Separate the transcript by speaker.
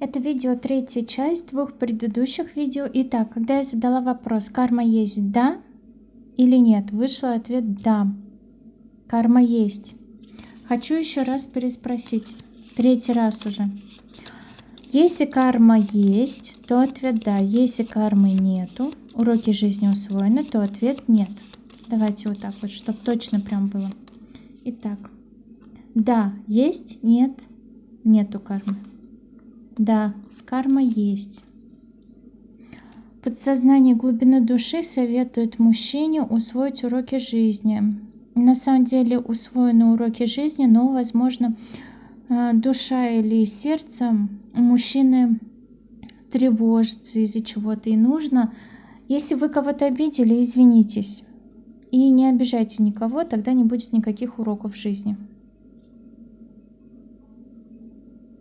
Speaker 1: Это видео третья часть двух предыдущих видео. Итак, когда я задала вопрос, карма есть да или нет, вышел ответ да. Карма есть. Хочу еще раз переспросить. Третий раз уже. Если карма есть, то ответ да. Если кармы нету, уроки жизни усвоены, то ответ нет. Давайте вот так вот, чтобы точно прям было. Итак, да, есть, нет, нету кармы. Да, карма есть. Подсознание глубины души советует мужчине усвоить уроки жизни. На самом деле усвоены уроки жизни, но, возможно, а, душа или сердце мужчины тревожится из-за чего-то и нужно. Если вы кого-то обидели, извинитесь. И не обижайте никого, тогда не будет никаких уроков в жизни.